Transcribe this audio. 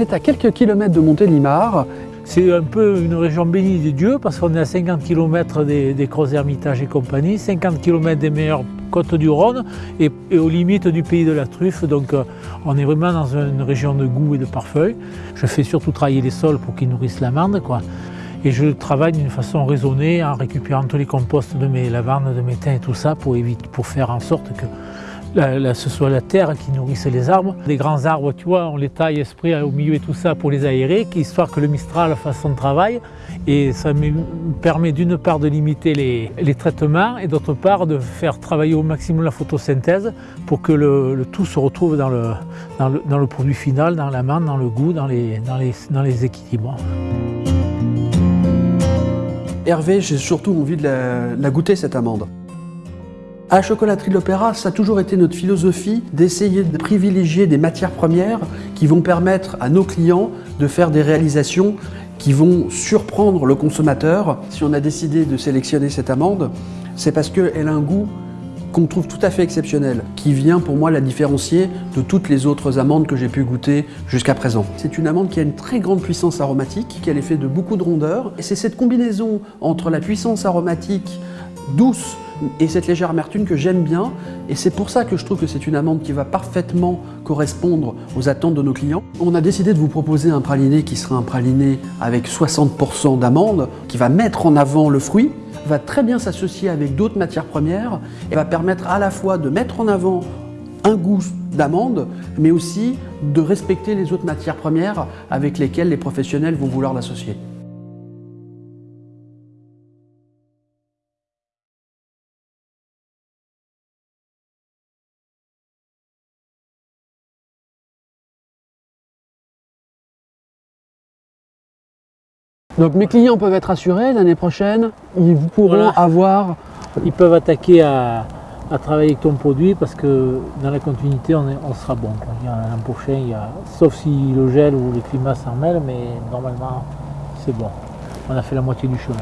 Est à quelques kilomètres de Montélimar. C'est un peu une région bénie de Dieu parce qu'on est à 50 km des, des Crozes Hermitage et compagnie, 50 km des meilleures côtes du Rhône et, et, aux limites du pays de la truffe. Donc euh, on est vraiment dans une région de goût et de parfum. Je fais surtout travailler les sols pour qu'ils nourrissent l'amande. Et je travaille d'une façon raisonnée en récupérant tous les composts de mes lavandes, de mes thym et tout ça pour, éviter, pour faire en sorte que ce soit la terre qui nourrisse les arbres. Les grands arbres, tu vois, on les taille esprit au milieu et tout ça pour les aérer, histoire que le Mistral fasse son travail. Et ça me permet d'une part de limiter les, traitements et d'autre part de faire travailler au maximum la photosynthèse pour que le, tout se retrouve dans le, produit final, dans l'amande, dans le goût, dans les équilibres. Hervé, j'ai surtout envie de la, la goûter cette amande. À la chocolaterie de l'Opéra, ça a toujours été notre philosophie d'essayer de privilégier des matières premières qui vont permettre à nos clients de faire des réalisations qui vont surprendre le consommateur. Si on a décidé de sélectionner cette amande, c'est parce qu'elle a un goût qu'on trouve tout à fait exceptionnel, qui vient pour moi la différencier de toutes les autres amandes que j'ai pu goûter jusqu'à présent. C'est une amande qui a une très grande puissance aromatique, qui a l'effet de beaucoup de rondeur, et c'est cette combinaison entre la puissance aromatique douce et cette légère amertume que j'aime bien et c'est pour ça que je trouve que c'est une amande qui va parfaitement correspondre aux attentes de nos clients. On a décidé de vous proposer un praliné qui sera un praliné avec 60% d'amandes qui va mettre en avant le fruit va très bien s'associer avec d'autres matières premières et va permettre à la fois de mettre en avant un goût d'amande, mais aussi de respecter les autres matières premières avec lesquelles les professionnels vont vouloir l'associer. Donc mes clients peuvent être assurés l'année prochaine, ils pourront voilà. avoir... Ils peuvent attaquer à, à, travailler avec ton produit parce que dans la continuité on, est, on sera bon. L'an prochain, il y a, sauf si le gel ou le climat s'en mêle, mais normalement c'est bon. On a fait la moitié du chemin.